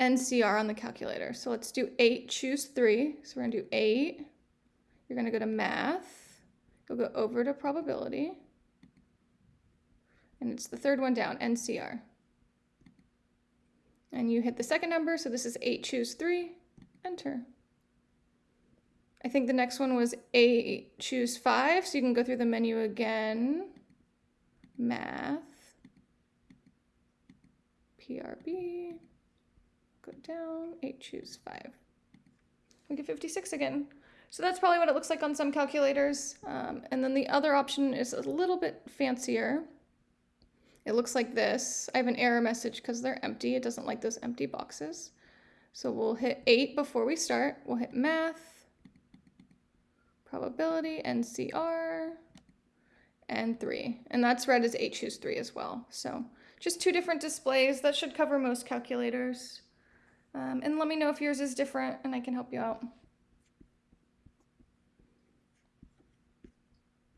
NCR on the calculator. So let's do 8, choose 3. So we're going to do 8. You're going to go to math. You'll go over to probability. And it's the third one down, NCR. And you hit the second number, so this is 8, choose 3, enter. I think the next one was 8, choose 5, so you can go through the menu again. Math, PRB, go down, 8, choose 5. We get 56 again. So that's probably what it looks like on some calculators. Um, and then the other option is a little bit fancier. It looks like this. I have an error message because they're empty. It doesn't like those empty boxes. So we'll hit 8 before we start. We'll hit math, probability, NCR, and 3. And that's read as 8 choose 3 as well. So just two different displays. That should cover most calculators. Um, and let me know if yours is different and I can help you out.